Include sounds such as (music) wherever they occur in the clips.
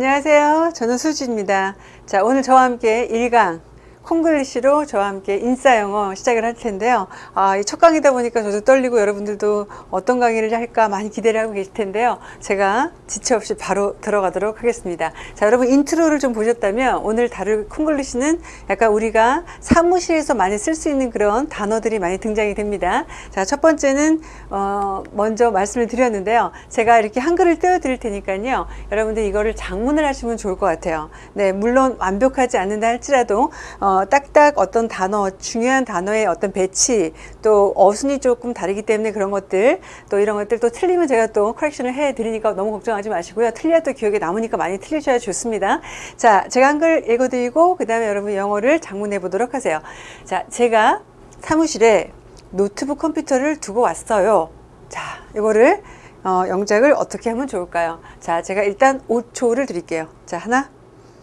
안녕하세요. 저는 수지입니다. 자, 오늘 저와 함께 1강 콩글리시로 저와 함께 인싸 영어 시작을 할 텐데요. 아, 첫 강이다 보니까 저도 떨리고 여러분들도 어떤 강의를 할까 많이 기대를 하고 계실 텐데요. 제가 지체 없이 바로 들어가도록 하겠습니다. 자, 여러분 intro를 좀 보셨다면 오늘 다룰 콩글리시는 약간 우리가 사무실에서 많이 쓸 수 있는 그런 단어들이 많이 등장이 됩니다. 자, 첫 번째는 어, 먼저 말씀을 드렸는데요. 제가 이렇게 한글을 띄워 드릴 테니까요. 여러분들 이거를 작문을 하시면 좋을 것 같아요. 네, 물론 완벽하지 않는다 할지라도 어, 딱딱 어떤 단어, 중요한 단어의 어떤 배치, 또 어순이 조금 다르기 때문에 그런 것들, 또 이런 것들 또 틀리면 제가 또 correction을 해 드리니까 너무 걱정하지 마시고요. 틀려도 기억에 남으니까 많이 틀리셔야 좋습니다. 자, 제가 한글 읽어 드리고, 그 다음에 여러분 영어를 작문해 보도록 하세요. 자, 제가 사무실에 노트북 컴퓨터를 두고 왔어요. 자, 이거를 어, 영작을 어떻게 하면 좋을까요? 자, 제가 일단 5초를 드릴게요. 자, 하나,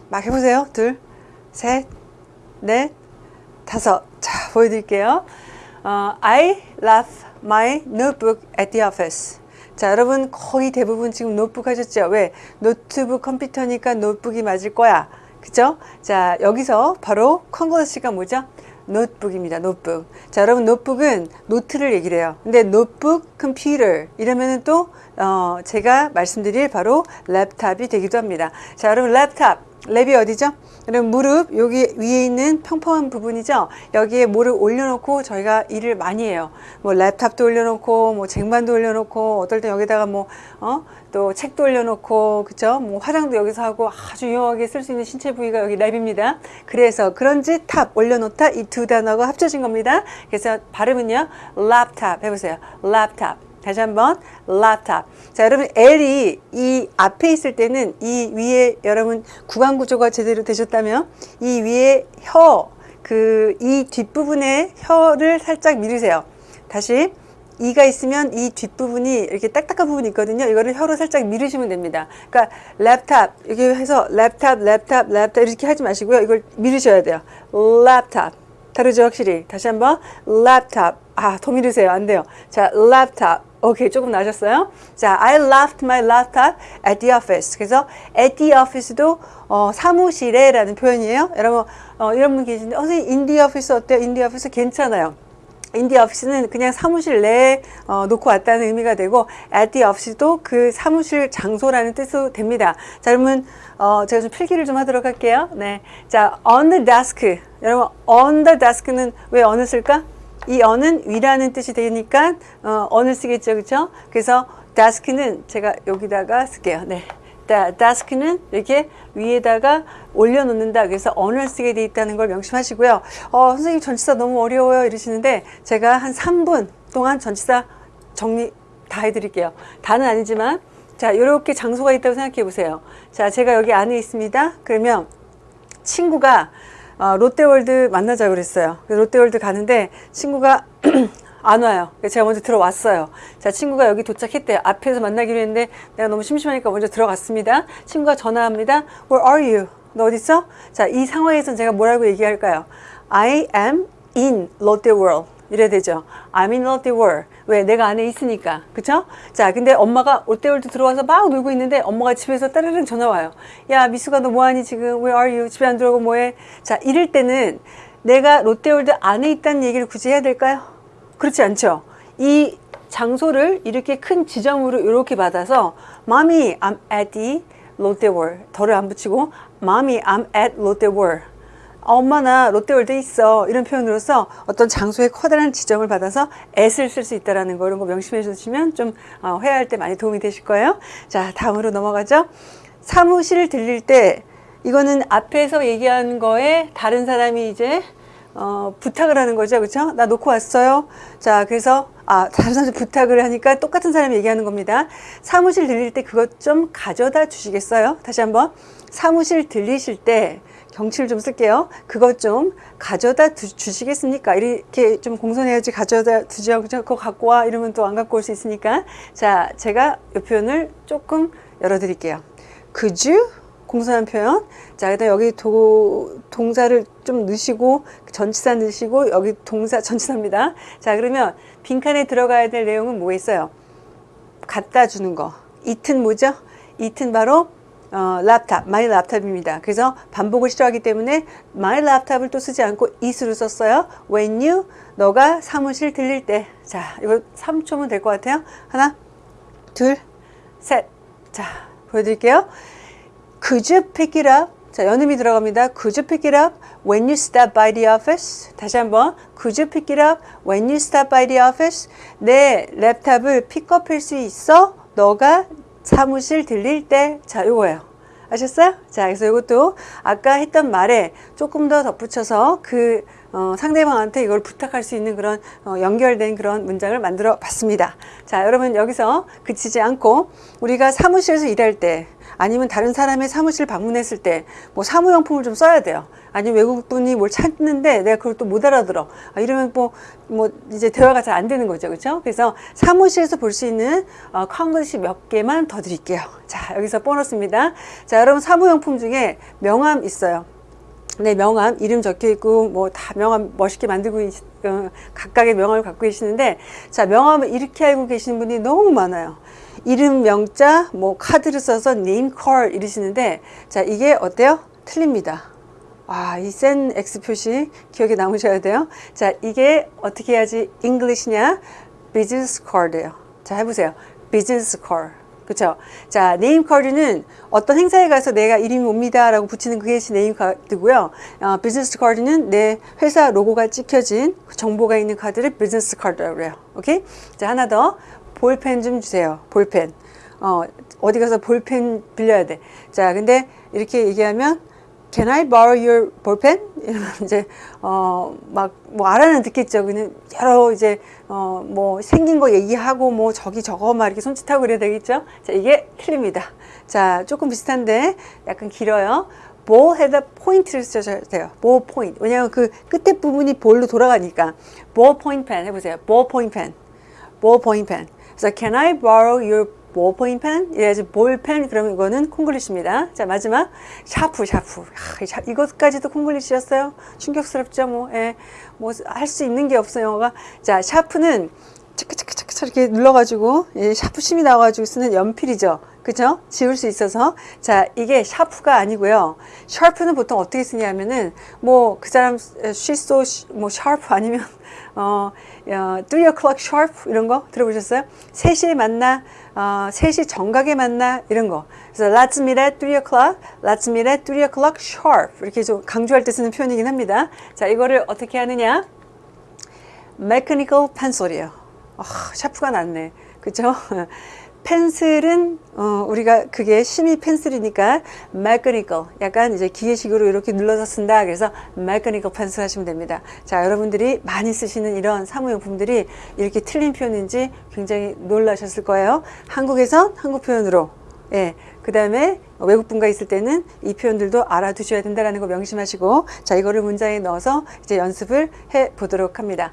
막 해보세요. 둘, 셋, 넷, 다섯. 자, 보여드릴게요. 어, I left my notebook at the office. 자, 여러분 거의 대부분 지금 노트북 하셨죠? 왜? 노트북 컴퓨터니까 노트북이 맞을 거야. 그죠? 자, 여기서 바로 콩글리시가 뭐죠? 노트북입니다. 노트북. 자, 여러분 노트북은 노트를 얘기를 해요. 근데 노트북 컴퓨터 이러면은 또 어, 제가 말씀드릴 바로 laptop이 되기도 합니다. 자, 여러분 laptop lap이 어디죠? 여러분 무릎 여기 위에 있는 평평한 부분이죠. 여기에 뭐를 올려놓고 저희가 일을 많이 해요. 뭐 laptop도 올려놓고 뭐 쟁반도 올려놓고 어떨 땐 여기다가 뭐 어? 또 책도 올려놓고 그죠? 뭐 화장도 여기서 하고 아주 유용하게 쓸 수 있는 신체 부위가 여기 lap입니다. 그래서 그런지 top 올려놓다 이 두 단어가 합쳐진 겁니다. 그래서 발음은요 랩탑 해보세요. 랩탑 다시 한번 laptop. 자 여러분 L이 이 앞에 있을 때는 이 위에 여러분 구강 구조가 제대로 되셨다면 이 위에 혀 그 이 뒷부분에 혀를 살짝 밀으세요. 다시 이가 있으면 이 뒷부분이 이렇게 딱딱한 부분이 있거든요. 이거를 혀로 살짝 밀으시면 됩니다. 그러니까 랩탑 이렇게 해서 laptop laptop laptop 이렇게 하지 마시고요. 이걸 밀으셔야 돼요. 랩탑 다르죠 확실히. 다시 한번 랩탑 아 더 밀으세요. 안 돼요. 자 랩탑 오케이 조금 나아졌어요 자 I left my laptop at the office 그래서 at the office도 어, 사무실에 라는 표현이에요 여러분 어, 이런 분 계신데 어, 선생님 in the 어때요 in the 괜찮아요 in the office는 그냥 사무실 내에 어, 놓고 왔다는 의미가 되고 at the office도 그 사무실 장소라는 뜻으로 됩니다. 자, 그러면 어, 제가 좀 필기를 좀 하도록 할게요. 네, 자, on the desk. 여러분, on the desk는 왜 on을 쓸까? 이 언은 위라는 뜻이 되니까 어, 언을 쓰겠죠. 그렇죠 그래서 데스크는 제가 여기다가 쓸게요. 네. 데스크는 이렇게 위에다가 올려놓는다. 그래서 언을 쓰게 돼 있다는 걸 명심하시고요. 어, 선생님 전치사 너무 어려워요. 이러시는데 제가 한 3분 동안 전치사 정리 다 해드릴게요. 다는 아니지만 자 이렇게 장소가 있다고 생각해 보세요. 자 제가 여기 안에 있습니다. 그러면 친구가 어, 롯데월드 만나자 그랬어요. 롯데월드 가는데 친구가 (clears throat) 안 와요. 제가 먼저 들어왔어요. 자, 친구가 여기 도착했대요. 앞에서 만나기로 했는데 내가 너무 심심하니까 먼저 들어갔습니다. 친구가 전화합니다. Where are you? 너 어디 있어? 자, 이 상황에서는 제가 뭐라고 얘기할까요? I am in World. 이래야 되죠. I'm in World. 왜? 내가 안에 있으니까. 그쵸? 자, 근데 엄마가 롯데월드 들어와서 막 놀고 있는데 엄마가 집에서 따르릉 전화 와요. 야, 미수가 너 뭐하니 지금? Where are you? 집에 안 들어오고 뭐해? 자, 이럴 때는 내가 롯데월드 안에 있다는 얘기를 굳이 해야 될까요? 그렇지 않죠? 이 장소를 이렇게 큰 지점으로 이렇게 받아서 Mommy, I'm at the 롯데월드 the를 안 붙이고 Mommy, I'm at 롯데월 엄마 나 롯데월드에 있어. 이런 표현으로서 어떤 장소의 커다란 지점을 받아서 at을 쓸수 있다는 거 이런 거 명심해 주시면 좀 어, 회화할 때 많이 도움이 되실 거예요. 자 다음으로 넘어가죠. 사무실 들릴 때 이거는 앞에서 얘기한 거에 다른 사람이 이제 어, 부탁을 하는 거죠. 그렇죠 나 놓고 왔어요. 자 그래서 아 다른 사람 부탁을 하니까 똑같은 사람이 얘기하는 겁니다. 사무실 들릴 때 그것 좀 가져다 주시겠어요? 다시 한번. 사무실 들리실 때 경치를 좀 쓸게요. 그것 좀 가져다 두, 주시겠습니까? 이렇게 좀 공손해야지 가져다 두지 않고 갖고 와 이러면 또 안 갖고 올 수 있으니까 자 제가 이 표현을 조금 열어드릴게요. Could you? 공손한 표현. 자, 일단 여기 도, 동사를 좀 넣으시고 전치사 넣으시고 여기 동사 (laughs) 전치사입니다. 자, 그러면 빈칸에 들어가야 될 내용은 뭐 있어요? 갖다 주는 거. 이튼 뭐죠? 이튼 바로 어, laptop, my laptop입니다. 그래서 반복을 싫어하기 때문에 my laptop을 또 쓰지 않고 is로 썼어요. When you, 너가 사무실 들릴 때. 자, 이거 3초면 될 것 같아요. 하나, 둘, 셋. 자, 보여드릴게요. Could you pick it up? 자, 연음이 들어갑니다. Could you pick it up when you stop by the office? 다시 한번. Could you pick it up when you stop by the office? 내 랩탑을 픽업할 수 있어? 너가 사무실 들릴 때. 자, 요거예요. 아셨어요? 자, 그래서 이것도 아까 했던 말에 조금 더 덧붙여서 그 어, 상대방한테 이걸 부탁할 수 있는 그런 어, 연결된 그런 문장을 만들어 봤습니다. 자, 여러분 여기서 그치지 않고 우리가 사무실에서 일할 때 아니면 다른 사람의 사무실 방문했을 때 뭐 사무용품을 좀 써야 돼요. 아니면 외국 분이 뭘 찾는데 내가 그걸 또 못 알아들어. 아, 이러면 뭐, 뭐 이제 대화가 잘 안 되는 거죠. 그렇죠? 그래서 사무실에서 볼 수 있는 어, 컨글씨 몇 개만 더 드릴게요. 자, 여기서 보너스입니다. 자, 여러분 사무용품 중에 명함 있어요. 네, 명함 이름 적혀 있고 뭐 다 명함 멋있게 만들고 있, 어, 각각의 명함을 갖고 계시는데 자 명함을 이렇게 알고 계시는 분이 너무 많아요. 이름 명자 뭐 카드를 써서 name card 이러시는데 자 이게 어때요? 틀립니다. 아, 이센 X 표시 기억에 남으셔야 돼요. 자, 이게 어떻게 해야지 English냐? business card예요. 자, 해보세요. business card. 그쵸? 자, name card는 어떤 행사에 가서 내가 이름이 뭡니다 라고 붙이는 그게 name card고요. 어, business card는 내 회사 로고가 찍혀진 정보가 있는 카드를 business card라고 그래요. 오케이? 자, 하나 더. 볼펜 좀 주세요. 볼펜. 어, 어디 가서 볼펜 빌려야 돼. 자, 근데 이렇게 얘기하면 Can I borrow your ballpen? 이러면 이제 어 막 뭐 알아는 듣겠죠. 그냥 여러 이제 어 뭐 생긴 거 얘기하고 뭐 저기 저거 막 이렇게 손짓하고 그래야 되겠죠. 자 이게 틀립니다. 자 조금 비슷한데 약간 길어요. 헤드 point를 쓰셔야 돼요. ball point. 왜냐하면 그 끝에 부분이 볼로 돌아가니까 ball point pen 해보세요. ball point pen. ball point pen. 그래서 can I borrow your ballpoint pen? 이래야지 볼펜 그러면 이거는 콩글리시입니다. 자 마지막 샤프 샤프 아, 샤, 이것까지도 콩글리시였어요. 충격스럽죠 뭐. 예, 뭐할 수 있는 게 없어요 영어가. 자 샤프는 차크차크차크 이렇게 눌러가지고 예, 샤프 심이 나와가지고 쓰는 연필이죠. 그죠? 지울 수 있어서 자 이게 샤프가 아니고요. 샤프는 보통 어떻게 쓰냐면은 뭐 그 사람 so 뭐 sharp 아니면 (laughs) 어, 어3 o'clock sharp 이런 거 들어보셨어요? 3시에 만나 어, 3시 정각에 만나 이런 거 그래서 let's meet at 3 o'clock let's meet at 3 o'clock sharp 이렇게 좀 강조할 때 쓰는 표현이긴 합니다. 자 이거를 어떻게 하느냐 mechanical pencil이에요. 아, 샤프가 낫네. 그죠? 펜슬은 어, 우리가 그게 심이 펜슬이니까 mechanical 약간 이제 기계식으로 이렇게 눌러서 쓴다. 그래서 mechanical 펜슬 하시면 됩니다. 자 여러분들이 많이 쓰시는 이런 사무용품들이 이렇게 틀린 표현인지 굉장히 놀라셨을 거예요. 한국에선 한국 표현으로. 예, 그 다음에 외국분과 있을 때는 이 표현들도 알아두셔야 된다는 거 명심하시고 자 이거를 문장에 넣어서 이제 연습을 해 보도록 합니다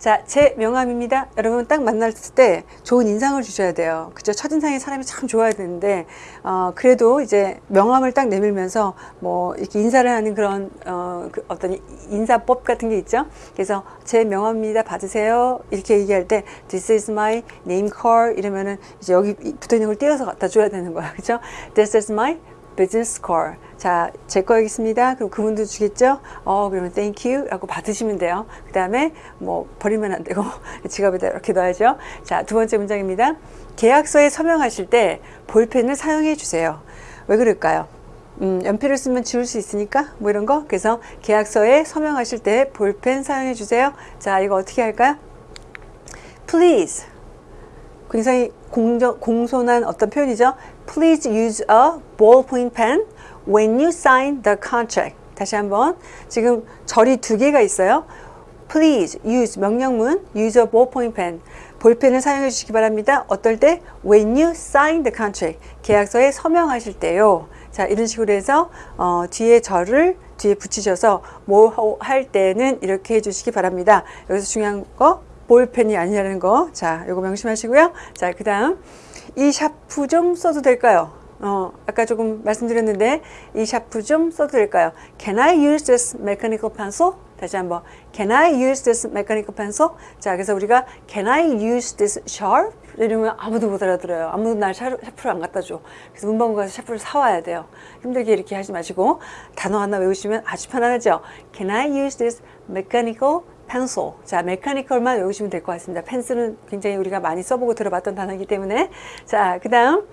자, 제 명함입니다. 여러분 딱 만났을 때 좋은 인상을 주셔야 돼요. 그죠? 첫인상에 사람이 참 좋아야 되는데, 어, 그래도 이제 명함을 딱 내밀면서 뭐 이렇게 인사를 하는 그런, 어, 그 어떤 인사법 같은 게 있죠. 그래서 제 명함입니다. 받으세요. 이렇게 얘기할 때, this is my name card 이러면은 이제 여기 붙어 있는 걸 떼어서 갖다 줘야 되는 거야. 그죠? this is my business card. 자, 제 거겠습니다. 그럼 그분도 주겠죠? 어, 그러면 thank you 라고 받으시면 돼요. 그 다음에 뭐 버리면 안 되고 (laughs) 지갑에다 이렇게 넣어야죠. 자, 두 번째 문장입니다. 계약서에 서명하실 때 볼펜을 사용해 주세요. 왜 그럴까요? 음, 연필을 쓰면 지울 수 있으니까 뭐 이런 거. 그래서 계약서에 서명하실 때 볼펜 사용해 주세요. 자, 이거 어떻게 할까요? Please. 굉장히 공정, 공손한 어떤 표현이죠. Please use a ballpoint pen when you sign the contract. 다시 한번 지금 절이 두 개가 있어요. Please use 명령문 use a ballpoint pen. 볼펜을 사용해 주시기 바랍니다. 어떨 때? When you sign the contract. 계약서에 서명하실 때요. 자 이런 식으로 해서 어, 뒤에 절을 뒤에 붙이셔서 뭐 할 때는 이렇게 해주시기 바랍니다. 여기서 중요한 거 볼펜이 아니라는 거. 자, 이거 명심하시고요. 자, 그 다음 이 샤프 좀 써도 될까요? 어, 아까 조금 말씀드렸는데 이 샤프 좀 써도 될까요? Can I use this mechanical pencil? 다시 한번 Can I use this mechanical pencil? 자, 그래서 우리가 Can I use this sharp? 이러면 아무도 못 알아들어요. 아무도 날 샤- 샤프를 안 갖다 줘. 그래서 문방구 가서 샤프를 사와야 돼요. 힘들게 이렇게 하지 마시고 단어 하나 외우시면 아주 편안하죠. Can I use this mechanical pencil? 자, mechanical만 외우시면 될 것 같습니다. 펜슬은 굉장히 우리가 많이 써보고 들어봤던 단어이기 때문에 자, 그 다음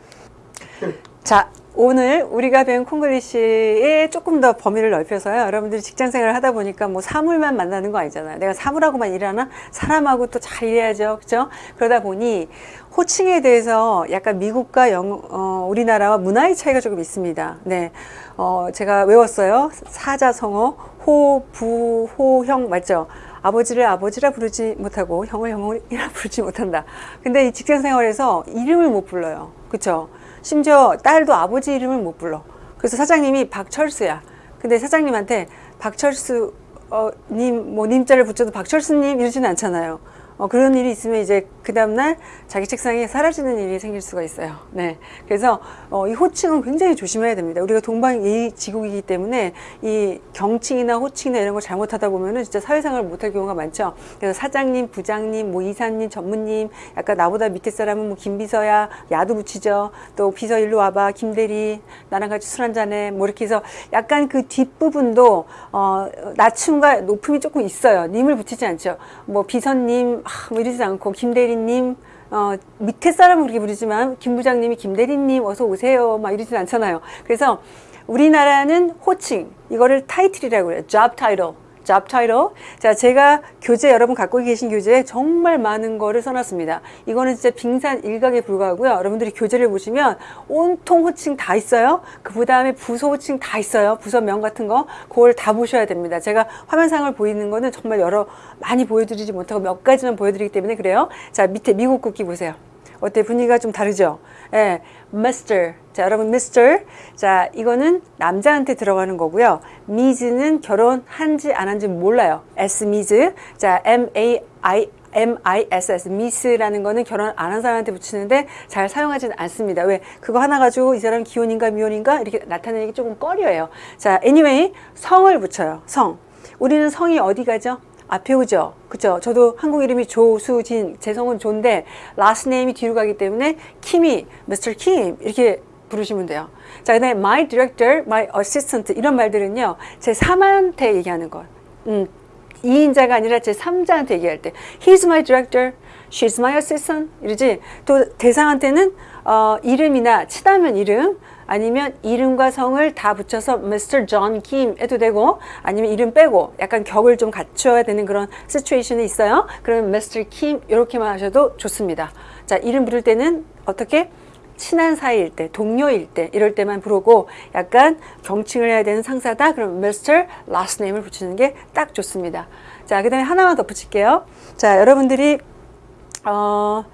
자, 오늘 우리가 배운 콩글리시에 조금 더 범위를 넓혀서요. 여러분들이 직장 생활을 하다 보니까 뭐 사물만 만나는 거 아니잖아요. 내가 사물하고만 일하나? 사람하고 또 잘 일해야죠. 그죠? 그러다 보니 호칭에 대해서 약간 미국과 영, 어, 우리나라와 문화의 차이가 조금 있습니다. 네. 어, 제가 외웠어요. 사자성어, 호, 부, 호, 형, 맞죠? 아버지를 아버지라 부르지 못하고 형을 형이라 (laughs) 부르지 못한다. 근데 이 직장 생활에서 이름을 못 불러요. 그쵸? 심지어 딸도 아버지 이름을 못 불러. 그래서 사장님이 박철수야. 근데 사장님한테 박철수 어, 님, 뭐 님자를 붙여도 박철수님 이러지는 않잖아요. 어, 그런 일이 있으면 이제 그 다음날 자기 책상에 사라지는 일이 생길 수가 있어요. 네. 그래서 어, 이 호칭은 굉장히 조심해야 됩니다. 우리가 동방 이 지국이기 때문에 이 경칭이나 호칭이나 이런 걸 잘못하다 보면은 진짜 사회생활을 못할 경우가 많죠. 그래서 사장님, 부장님, 뭐 이사님, 전무님, 약간 나보다 밑에 사람은 뭐 김비서야, 야도 붙이죠. 또 비서 일로 와봐, 김대리, 나랑 같이 술 한잔해. 뭐 이렇게 해서 약간 그 뒷부분도 어, 낮춤과 높음이 조금 있어요. 님을 붙이지 않죠. 뭐 비서님, 아, 뭐 이러지 않고 김 대리님, 어, 밑에 사람은 그렇게 부르지만 김 부장님이 김 대리님 어서 오세요 막 이러진 않잖아요. 그래서 우리나라는 호칭 이거를 타이틀이라고 그래요. job title. Job title. 자, 제가 교재 여러분 갖고 계신 교재에 정말 많은 거를 써놨습니다. 이거는 진짜 빙산 일각에 불과하고요. 여러분들이 교재를 보시면 온통 호칭 다 있어요. 그 다음에 부서 호칭 다 있어요. 부서명 같은 거. 그걸 다 보셔야 됩니다. 제가 화면상을 보이는 거는 정말 여러 많이 보여드리지 못하고 몇 가지만 보여드리기 때문에 그래요. 자, 밑에 미국 국기 보세요. 어때 분위기가 좀 다르죠? 예, Mr. 자, 여러분 Mr. 자, 이거는 남자한테 들어가는 거고요. Ms는 결혼한지 안 한지 몰라요. S Ms. 자, M A I M-I-S-S, 미스라는 거는 결혼 안 한 사람한테 붙이는데 잘 사용하지는 않습니다. 왜? 그거 하나 가지고 이 사람 기혼인가 미혼인가 이렇게 나타내기 조금 꺼려요. 자, anyway, 성을 붙여요. 성. 우리는 성이 어디 가죠? 앞에 오죠. 그죠? 저도 한국 이름이 조수진, 제 성은 조인데 last name이 뒤로 가기 때문에 킴이 Mr. Kim 이렇게 부르시면 돼요. 자, 그 다음에 my director, 이런 말들은요. 제 3한테 얘기하는 것. 음, 2인자가 아니라 제 3자한테 얘기할 때 He's my director, she's my assistant 이러지. 또 대상한테는 어, 이름이나 친하면 이름 아니면 이름과 성을 다 붙여서 Mr. John Kim 해도 되고 아니면 이름 빼고 약간 격을 좀 갖춰야 되는 그런 시츄에이션이 있어요. 그러면 Mr. Kim 이렇게만 하셔도 좋습니다. 자, 이름 부를 때는 어떻게? 친한 사이일 때, 동료일 때, 이럴 때만 부르고 약간 경칭을 해야 되는 상사다? 그럼 Mr. last name을 붙이는 게 딱 좋습니다. 자, 그 다음에 하나만 덧붙일게요. 자, 여러분들이, 어,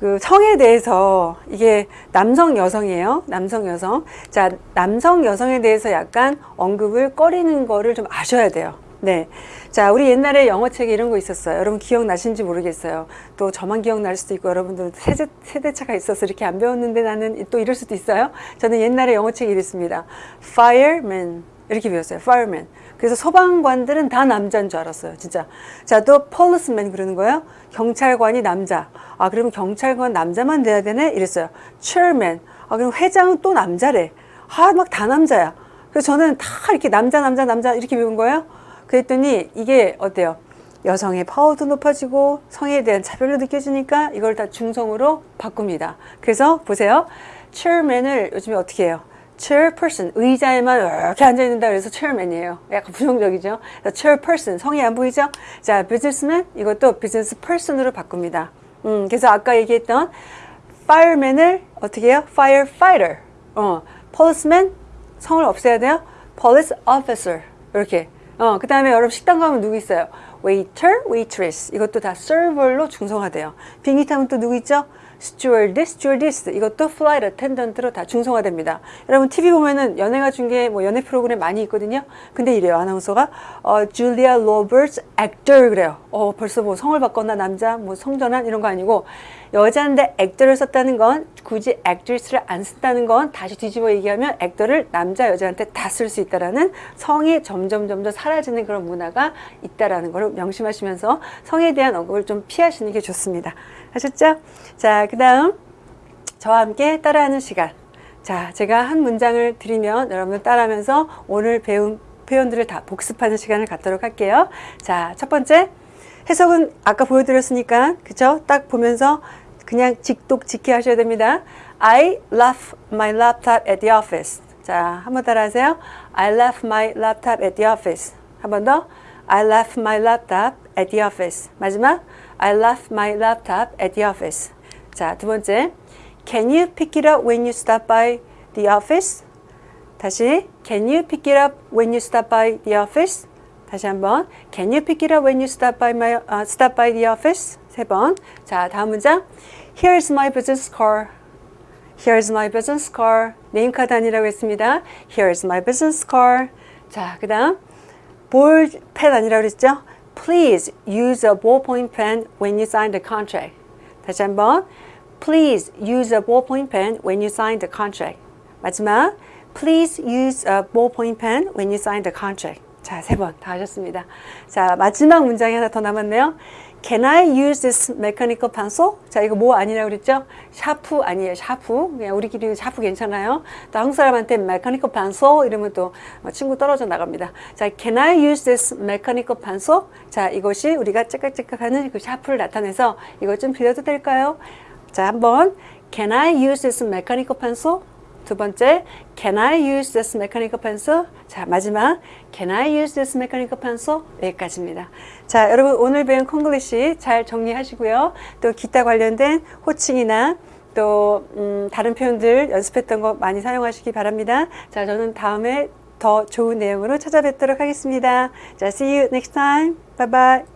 그 성에 대해서 이게 남성 여성이에요. 남성 여성. 자, 남성 여성에 대해서 약간 언급을 꺼리는 거를 좀 아셔야 돼요. 네. 자, 우리 옛날에 영어책에 이런 거 있었어요. 여러분 기억나신지 모르겠어요. 또 저만 기억날 수도 있고 여러분들 세대, 세대차가 있어서 이렇게 안 배웠는데 나는 또 이럴 수도 있어요. 저는 옛날에 영어책이 이랬습니다. Fireman. 이렇게 배웠어요. Fireman. 그래서 소방관들은 다 남자인 줄 알았어요. 진짜. 자, 또 policeman 그러는 거예요. 경찰관이 남자. 아, 그러면 경찰관 남자만 돼야 되네? 이랬어요. chairman. 아, 그럼 회장은 또 남자래. 아, 막 다 남자야. 그래서 저는 다 이렇게 남자, 남자, 남자 이렇게 배운 거예요. 그랬더니 이게 어때요? 여성의 파워도 높아지고 성에 대한 차별도 느껴지니까 이걸 다 중성으로 바꿉니다. 그래서 보세요. chairman을 요즘에 어떻게 해요? Chairperson 의자에만 이렇게 앉아 있는다 그래서 chairman이에요. 약간 부정적이죠. chairperson 성이 안 보이죠? 자, businessman 이것도 business person으로 바꿉니다. 음, 그래서 아까 얘기했던 fireman을 어떻게 해요? firefighter. 어, policeman 성을 없애야 돼요. police officer 이렇게. 어, 그 다음에 여러분 식당 가면 누구 있어요? Waiter, waitress 이것도 다 server로 중성화돼요. 비행기 타면 또 누구 있죠? stewardess, stewardess 이것도 flight attendant로 다 중성화됩니다. 여러분 TV 보면은 연예가 중계 뭐 연예 프로그램 많이 있거든요. 근데 이래요 아나운서가 어, Julia Roberts actor 그래요. 어 벌써 뭐 성을 바꿨나 남자 뭐 성전환 이런 거 아니고 여자인데 액터를 썼다는 건 굳이 액트리스를 안 쓴다는 건 다시 뒤집어 얘기하면 액터를 남자 여자한테 다 쓸 수 있다라는 성이 점점 점점 사라지는 그런 문화가 있다라는 걸좀 명심하시면서 성에 대한 언급을 좀 피하시는 게 좋습니다. 하셨죠? 자, 그 다음 저와 함께 따라하는 시간. 자, 제가 한 문장을 드리면 여러분 따라하면서 오늘 배운 표현들을 다 복습하는 시간을 갖도록 할게요. 자, 첫 번째 해석은 아까 보여드렸으니까 그쵸? 딱 보면서 그냥 직독 직해 하셔야 됩니다. I left my laptop at the office. 자, 한번 따라하세요. I left my laptop at the office. 한 번 더. I left my laptop at the office. 마지막. I left my laptop at the office. 자, 두 번째. Can you pick it up when you stop by the office? 다시. Can you pick it up when you stop by the office? 다시 한번. Can you pick it up when you stop by my uh, stop by the office? 세 번. 자, 다음 문장. Here's my business card. Here's my business card. 네임카드 아니라고 했습니다. Here's my business card. 자, 그 다음 볼펜 아니라고 그랬죠? Please use a ballpoint pen when you sign the contract. 다시 한번 Please use a ballpoint pen when you sign the contract. 마지막 Please use a ballpoint pen when you sign the contract. 자, 세 번 다 하셨습니다. 자, 마지막 문장이 하나 더 남았네요. Can I use this mechanical pencil? 자, 이거 뭐 아니라고 그랬죠? 샤프 아니에요, 샤프. 그냥 우리끼리 샤프 괜찮아요. 또 한국 사람한테 mechanical pencil 이러면 또 친구 떨어져 나갑니다. 자, Can I use this mechanical pencil? 자, 이것이 우리가 째깍째깍 하는 그 샤프를 나타내서 이것 좀 빌려도 될까요? 자, 한번 Can I use this mechanical pencil? 두 번째, Can I use this mechanical pencil? 자, 마지막, Can I use this mechanical pencil? 여기까지입니다. 자, 여러분 오늘 배운 콩글리시 잘 정리하시고요. 또 기타 관련된 호칭이나 또 음, 다른 표현들 연습했던 거 많이 사용하시기 바랍니다. 자, 저는 다음에 더 좋은 내용으로 찾아뵙도록 하겠습니다. 자, see you next time. Bye bye.